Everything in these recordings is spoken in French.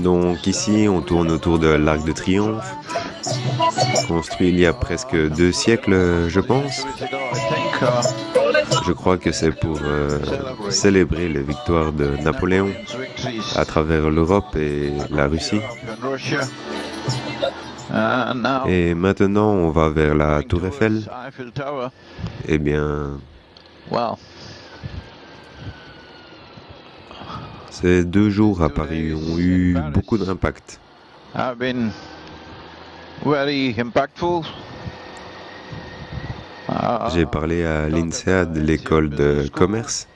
Donc ici, on tourne autour de l'Arc de Triomphe, construit il y a presque deux siècles, je pense. Je crois que c'est pour euh, célébrer les victoires de Napoléon à travers l'Europe et la Russie. Et maintenant, on va vers la Tour Eiffel. Eh bien, ces deux jours à Paris ont eu beaucoup d'impact. J'ai parlé à l'INSEAD, l'école de commerce.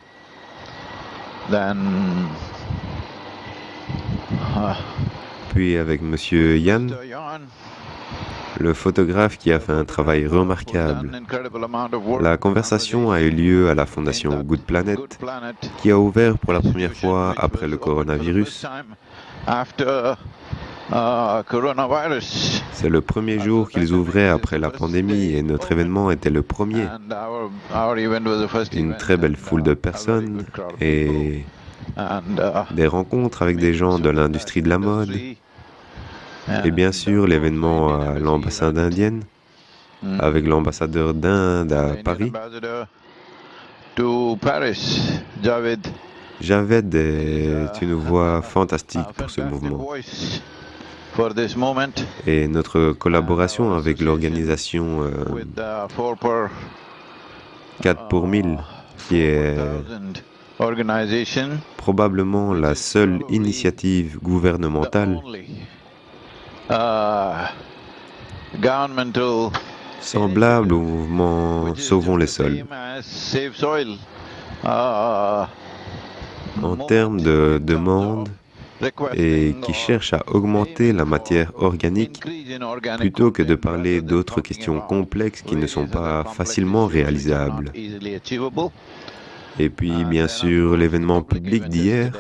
Puis avec M. Yann, le photographe qui a fait un travail remarquable. La conversation a eu lieu à la fondation Good Planet, qui a ouvert pour la première fois après le coronavirus. C'est le premier jour qu'ils ouvraient après la pandémie et notre événement était le premier. Une très belle foule de personnes et des rencontres avec des gens de l'industrie de la mode, et bien sûr, l'événement à l'ambassade indienne, avec l'ambassadeur d'Inde à Paris. Javed est une voix fantastique pour ce mouvement. Et notre collaboration avec l'organisation 4 euh, pour 1000, qui est probablement la seule initiative gouvernementale Uh, semblable au mouvement Sauvons les sols. Uh, en termes de demande et qui cherche à augmenter la matière organique plutôt que de parler d'autres questions complexes qui ne sont pas facilement réalisables. Et puis, bien sûr, l'événement public d'hier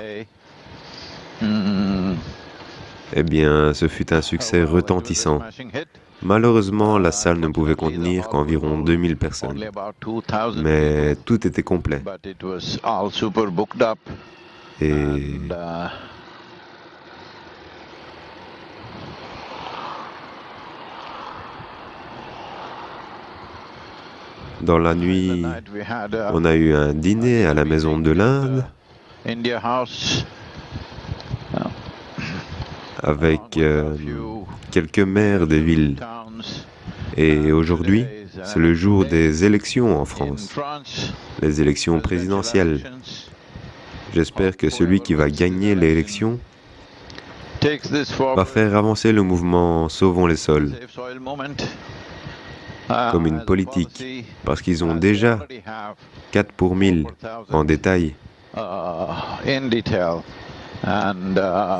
eh bien, ce fut un succès retentissant. Malheureusement, la salle ne pouvait contenir qu'environ 2000 personnes, mais tout était complet. Et dans la nuit, on a eu un dîner à la Maison de l'Inde avec euh, quelques maires des villes. Et aujourd'hui, c'est le jour des élections en France, les élections présidentielles. J'espère que celui qui va gagner l'élection va faire avancer le mouvement Sauvons les sols comme une politique, parce qu'ils ont déjà 4 pour 1000 en détail.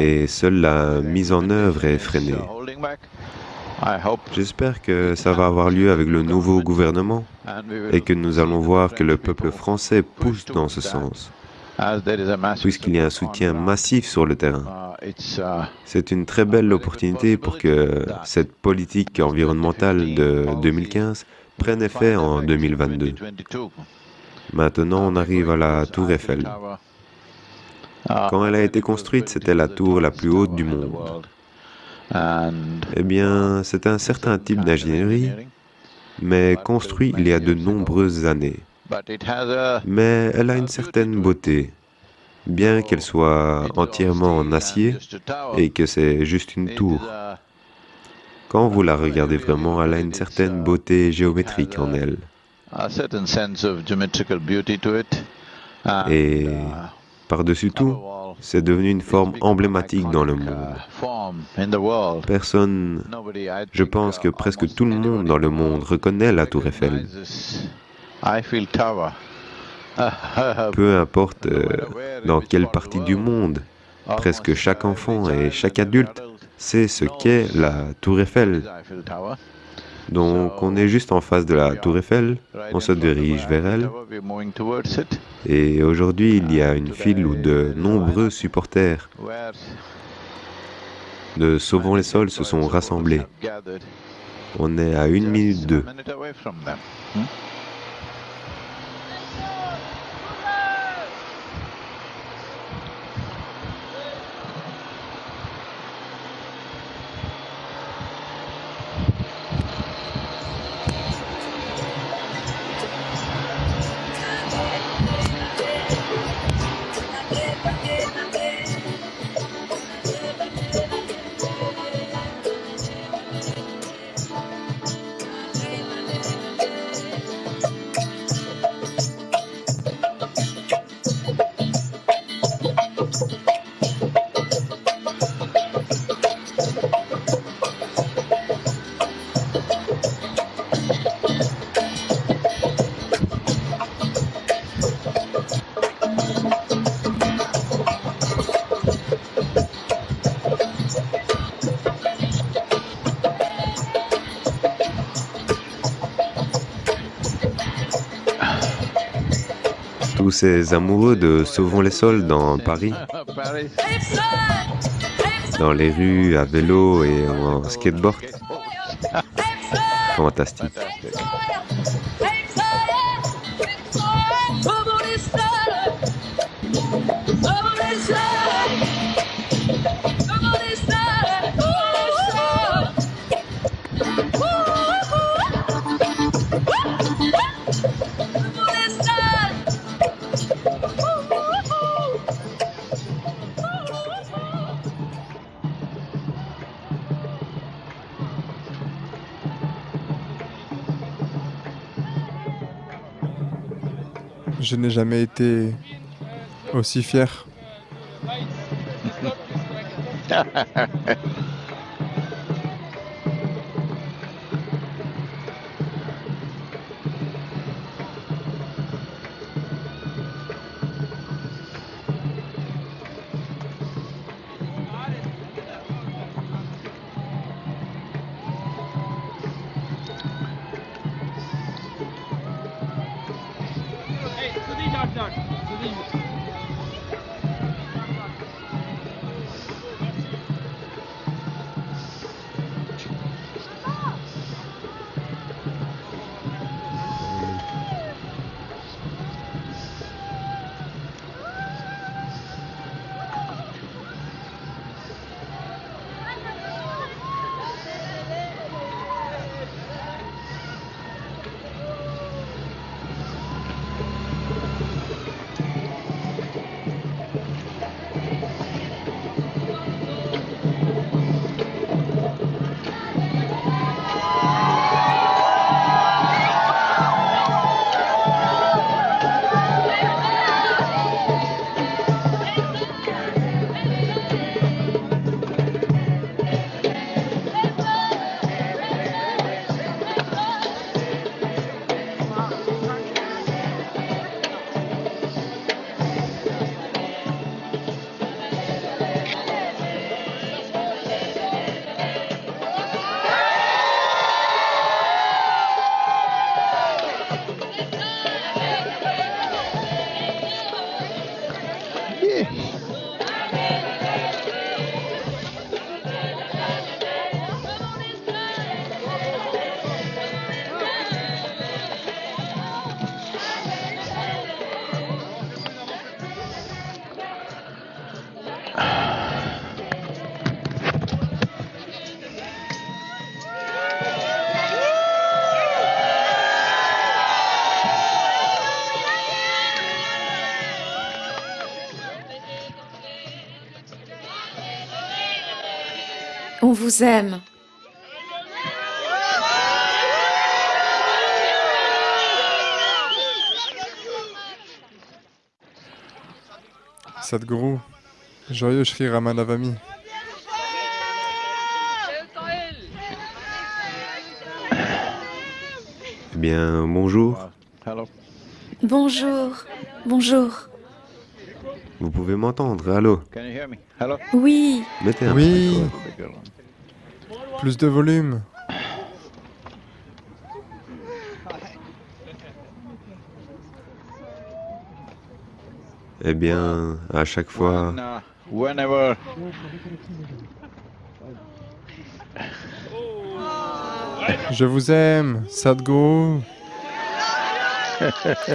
Et seule la mise en œuvre est freinée. J'espère que ça va avoir lieu avec le nouveau gouvernement et que nous allons voir que le peuple français pousse dans ce sens, puisqu'il y a un soutien massif sur le terrain. Uh, uh, C'est une très belle opportunité pour que cette politique environnementale de 2015 prenne effet en 2022. Maintenant, on arrive à la tour Eiffel. Quand elle a été construite, c'était la tour la plus haute du monde. Eh bien, c'est un certain type d'ingénierie, mais construit il y a de nombreuses années. Mais elle a une certaine beauté, bien qu'elle soit entièrement en acier et que c'est juste une tour. Quand vous la regardez vraiment, elle a une certaine beauté géométrique en elle. Et par-dessus tout, c'est devenu une forme emblématique dans le monde. Personne, je pense que presque tout le monde dans le monde reconnaît la tour Eiffel. Peu importe euh, dans quelle partie du monde, presque chaque enfant et chaque adulte sait ce qu'est la tour Eiffel. Donc on est juste en face de la tour Eiffel, on se dirige vers elle. Et aujourd'hui, il y a une file où de nombreux supporters de Sauvons les sols se sont rassemblés. On est à une minute d'eux. Ces amoureux de Sauvons les sols dans Paris, dans les rues à vélo et en skateboard. Fantastique. Je n'ai jamais été aussi fier. vous aime. Sadhguru, joyeux Shri Ramanavami. Eh bien, bonjour. Bonjour. Bonjour. Vous pouvez m'entendre, allô Oui. Mettez un Oui. Plus de volume. Eh bien, à chaque fois... Je vous aime, Sadhguru.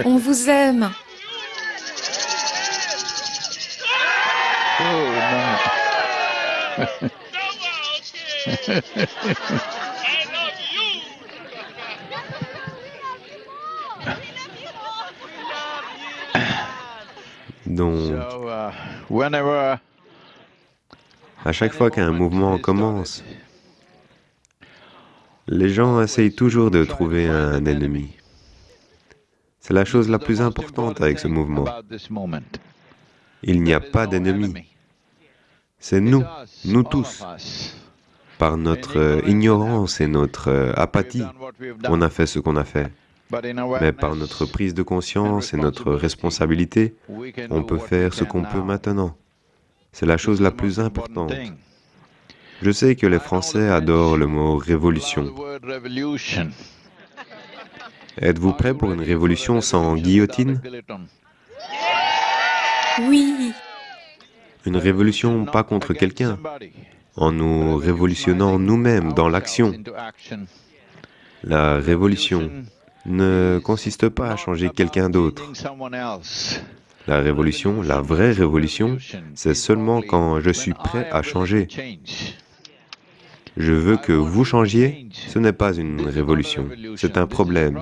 On vous aime. Oh, Donc, à chaque fois qu'un mouvement commence, les gens essayent toujours de trouver un ennemi. C'est la chose la plus importante avec ce mouvement. Il n'y a pas d'ennemi. C'est nous, nous tous. Par notre ignorance et notre apathie, on a fait ce qu'on a fait. Mais par notre prise de conscience et notre responsabilité, on peut faire ce qu'on peut maintenant. C'est la chose la plus importante. Je sais que les Français adorent le mot révolution. Êtes-vous prêt pour une révolution sans guillotine? Oui. Une révolution pas contre quelqu'un, en nous révolutionnant nous-mêmes dans l'action. La révolution ne consiste pas à changer quelqu'un d'autre. La révolution, la vraie révolution, c'est seulement quand je suis prêt à changer. Je veux que vous changiez, ce n'est pas une révolution, c'est un problème.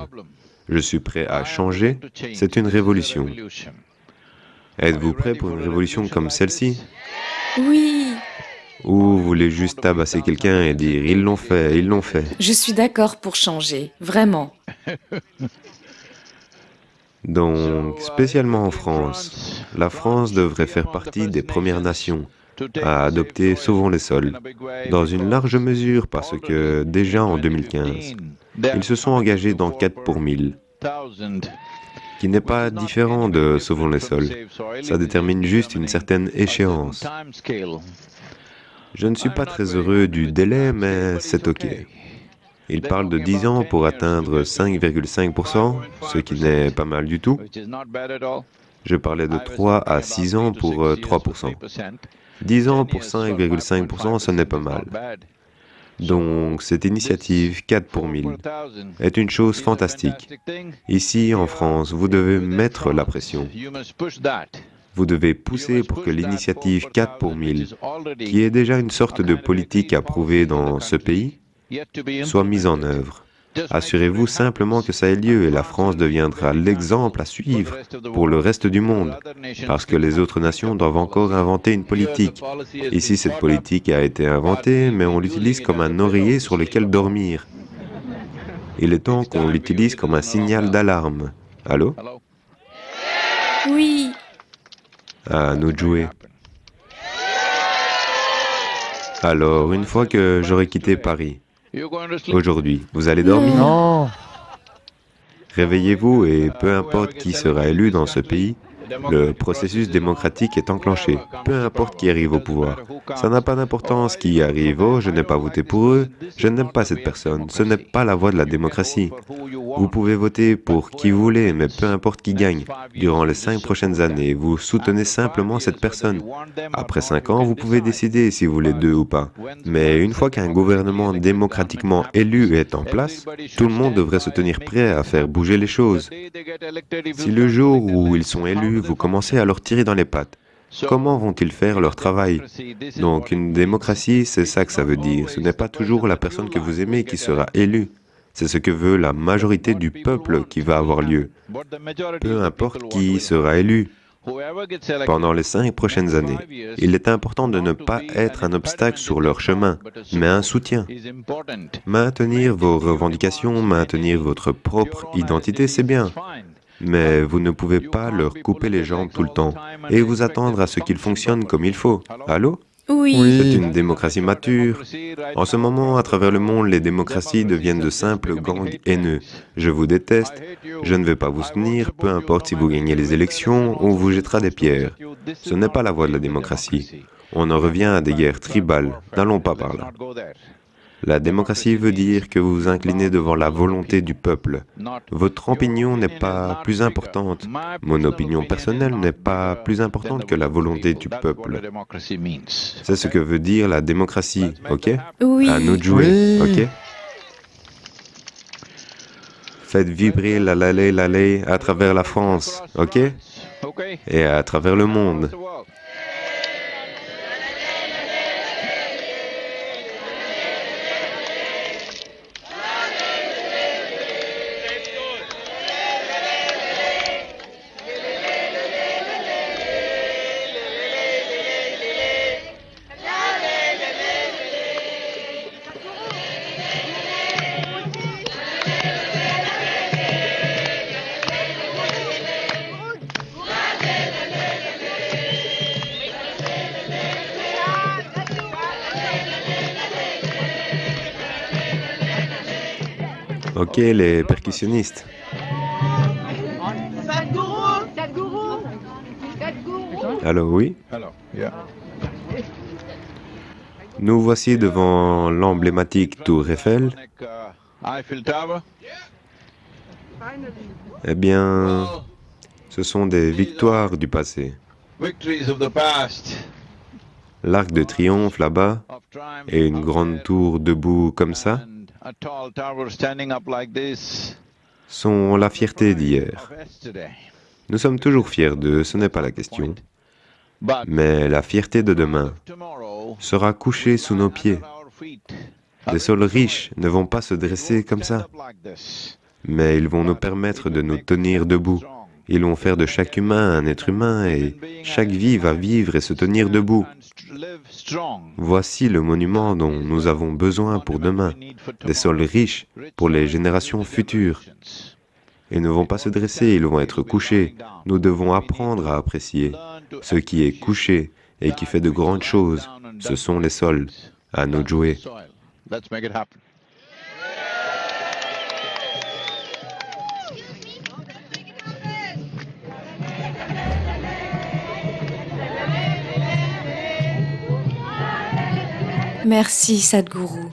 Je suis prêt à changer, c'est une révolution. Êtes-vous prêt pour une révolution comme celle-ci? Oui. Ou vous voulez juste tabasser quelqu'un et dire « ils l'ont fait, ils l'ont fait ». Je suis d'accord pour changer, vraiment. Donc, spécialement en France, la France devrait faire partie des Premières Nations à adopter Sauvons les sols, dans une large mesure parce que déjà en 2015, ils se sont engagés dans 4 pour 1000, qui n'est pas différent de Sauvons les sols. Ça détermine juste une certaine échéance. Je ne suis pas très heureux du délai, mais c'est OK. Il parle de 10 ans pour atteindre 5,5%, ce qui n'est pas mal du tout. Je parlais de 3 à 6 ans pour 3%. 10 ans pour 5,5%, ce n'est pas mal. Donc, cette initiative 4 pour 1000 est une chose fantastique. Ici, en France, vous devez mettre la pression. Vous devez pousser pour que l'initiative 4 pour 1000, qui est déjà une sorte de politique approuvée dans ce pays, soit mise en œuvre. Assurez-vous simplement que ça ait lieu et la France deviendra l'exemple à suivre pour le reste du monde, parce que les autres nations doivent encore inventer une politique. Ici, cette politique a été inventée, mais on l'utilise comme un oreiller sur lequel dormir. Il est temps qu'on l'utilise comme un signal d'alarme. Allô? Oui. À nous jouer. Alors, une fois que j'aurai quitté Paris, Aujourd'hui, vous allez dormir? Non Réveillez-vous et peu importe qui sera élu dans ce pays, le processus démocratique est enclenché, peu importe qui arrive au pouvoir. Ça n'a pas d'importance qui arrive, oh, je n'ai pas voté pour eux, je n'aime pas cette personne, ce n'est pas la voie de la démocratie. Vous pouvez voter pour qui vous voulez, mais peu importe qui gagne. Durant les cinq prochaines années, vous soutenez simplement cette personne. Après cinq ans, vous pouvez décider si vous voulez deux ou pas. Mais une fois qu'un gouvernement démocratiquement élu est en place, tout le monde devrait se tenir prêt à faire bouger les choses. Si le jour où ils sont élus, vous commencez à leur tirer dans les pattes, Comment vont-ils faire leur travail? Donc une démocratie, c'est ça que ça veut dire. Ce n'est pas toujours la personne que vous aimez qui sera élue. C'est ce que veut la majorité du peuple qui va avoir lieu. Peu importe qui sera élu. Pendant les cinq prochaines années, il est important de ne pas être un obstacle sur leur chemin, mais un soutien. Maintenir vos revendications, maintenir votre propre identité, c'est bien, mais vous ne pouvez pas leur couper les jambes tout le temps et vous attendre à ce qu'ils fonctionnent comme il faut. Allô? Oui. C'est une démocratie mature. En ce moment, à travers le monde, les démocraties deviennent de simples gangs haineux. Je vous déteste, je ne vais pas vous soutenir, peu importe si vous gagnez les élections, on vous jettera des pierres. Ce n'est pas la voie de la démocratie. On en revient à des guerres tribales. N'allons pas par là. La démocratie veut dire que vous vous inclinez devant la volonté du peuple. Votre opinion n'est pas plus importante. Mon opinion personnelle n'est pas plus importante que la volonté du peuple. C'est ce que veut dire la démocratie, ok? Oui. À nous de jouer, ok? Faites vibrer la lalé lalé à travers la France, ok? Et à travers le monde. Les percussionnistes. Sadhguru Sadhguru Sadhguru Alors oui, nous voici devant l'emblématique tour Eiffel. Eh bien, ce sont des victoires du passé. Victories of the past. L'arc de triomphe là-bas et une grande tour debout comme ça sont la fierté d'hier. Nous sommes toujours fiers d'eux, ce n'est pas la question. Mais la fierté de demain sera couchée sous nos pieds. Des sols riches ne vont pas se dresser comme ça, mais ils vont nous permettre de nous tenir debout. Ils vont faire de chaque humain un être humain et chaque vie va vivre et se tenir debout. Voici le monument dont nous avons besoin pour demain, des sols riches pour les générations futures. Ils ne vont pas se dresser, ils vont être couchés. Nous devons apprendre à apprécier. Ce qui est couché et qui fait de grandes choses, ce sont les sols. À nous jouer. Merci, Sadhguru.